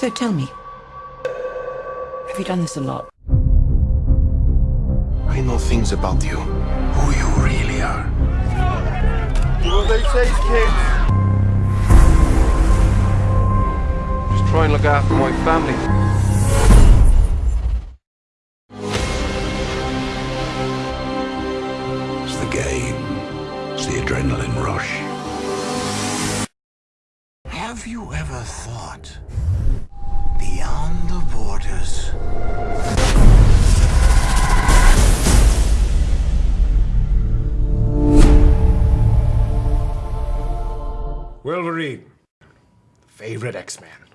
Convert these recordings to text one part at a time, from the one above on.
So tell me, have you done this a lot? I know things about you. Who you really are. What they say, kids? Just try and look after my family. It's the game. It's the adrenaline rush. Have you ever thought beyond the borders? Wolverine. Favorite X-Man.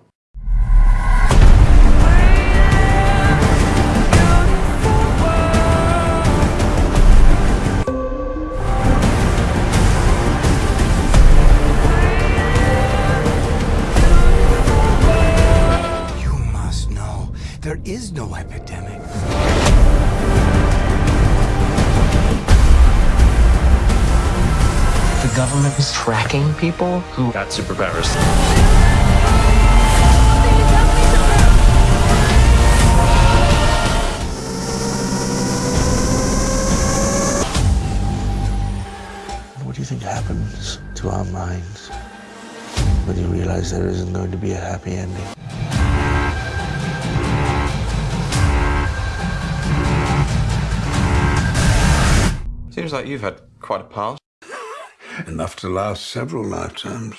There is no epidemic. The government is tracking people who got superpowers. What do you think happens to our minds when you realize there isn't going to be a happy ending? Seems like you've had quite a past. Enough to last several lifetimes.